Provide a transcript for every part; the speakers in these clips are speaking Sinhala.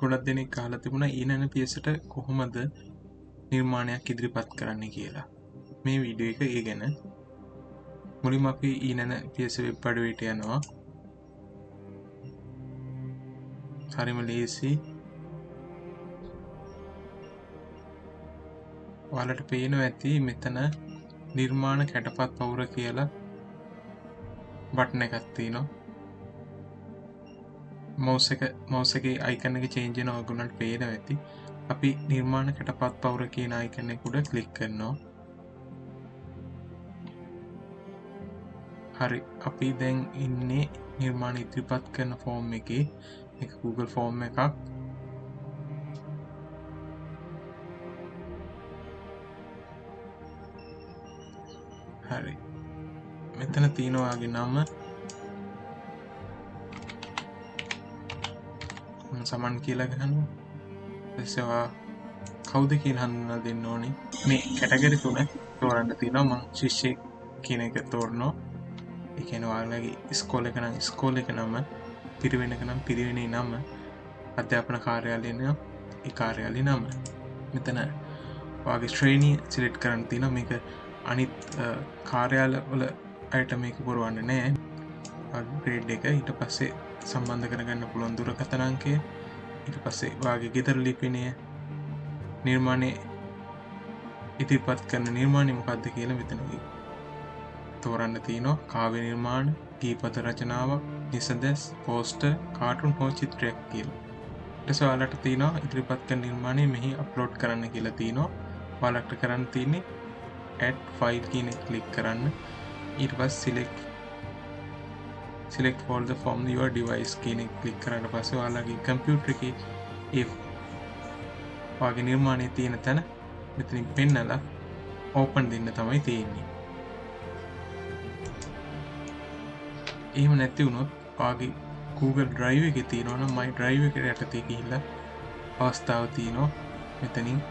ගොඩක් දෙනෙක් කාලා තිබුණ ඊනන පියසට කොහොමද නිර්මාණයක් ඉදිරිපත් කරන්න කියලා. මේ වීඩියෝ එක ඒ ගැන මුලින් අපි ඊනන පියස වෙබ් පඩුවට යනවා. හරිම ලේසි. ඔයාලට පේනව ඇති මෙතන නිර්මාණ කැටපත් පවුර කියලා බට්න එකත්තිී නවා මෞස එක මෞස එක අයිකන එක චේන්ජන ඔගුණට පේන ඇති. අපි නිර්මාණ කැටපත් පවුර කියන අයිකනෙකුඩ කලික් කරනවා. හරි අපි දැන් ඉන්නේ නිර්මාණ ඉදිරිපත් කරන ෆෝර්ම් එක. එක Google ෆෝර්ම් එකක්. හරි. මෙතන තියෙනවාගේ නම සමන් කියලා ගහනු එසවා කෞද කියල් හඳුන්න දෙන්න ඕනේ? මේ කැටගරි තුන තෝරන්න තිනවා මං ශිෂ්‍ය කියන එක තෝරනෝ එකනවාලගේ ස්කෝල එක නම් ස්කෝල එක නම පිරිවෙනක නම් පිරිවෙනේ නම අධ්‍යාපන කාර්යාලයන කාර්යාලි නම. මෙතන වගේ ශ්‍රේණී සිලෙට් කරන්න තින මේක අනිත් කාර්යාල වල අයට මේක පුරුවන්න නෑ. ග්‍රේඩ් එක. ඊට පස්සේ සම්බන්ධ කරගන්න පුළුවන් දුර කතනංකය ඊට පස්සේ වාගේ ගෙතර ලිපිනය. නිර්මාණය ඉතිපත් කරන නිර්මාණය මොකක්ද කියල මෙතනගේ තෝරන්න තියනවා කාව නිර්මාණ ගීපත රචනාවක් නිසදැස් පෝස්ට කාටුන් හෝ චිත්‍රයක් කියල. ටසවාලට තියනවා ඉදිරිපත් කර නිර්මාණය මෙහි අප්ලෝඩ් කරන්න කියලා තියනවා. වාලක්ට කරන්න තියන්නේ ඇඩ් ෆයිල් කියන කලික් කරන්න. ඊට පස් සිලෙක් සිලෙක් ෆෝල් ෆෝම් ව ඩිවයිස් කියන කලික් කරන්න පස වාලාගේ කම්පියුටර එක ඒ වගේ නිර්මාණය තියෙන තැන මෙතනින් පෙන්නලා ඕපන් දෙන්න තමයි තියෙන්නේ. එහෙම නැති වුණොත් පාගේ Google ඩ්‍රයිව එක තියෙනවන මයි ඩ්‍රයිව එකට යටතේ කියල්ල අවස්ථාව තියනවා. මෙතනින්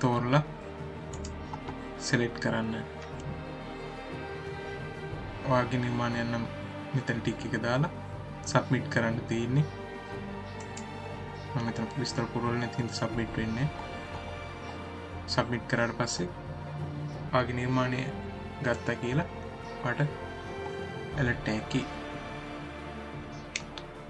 තෝරලා සෙලෙට් කරන්න. වාගේ නිර්මාණයන්නම් මෙතන ටික් එක දාලා සබ්මිට් කරන්න තියන්නේ. මෙතන විස්තර පුරුවල තින් සබ්මිට් වෙන්නේ සබ්මිට් කරට පස්සේ ආගේ නිර්මාණය ගත්තා කියලා පට එලට්ටැකි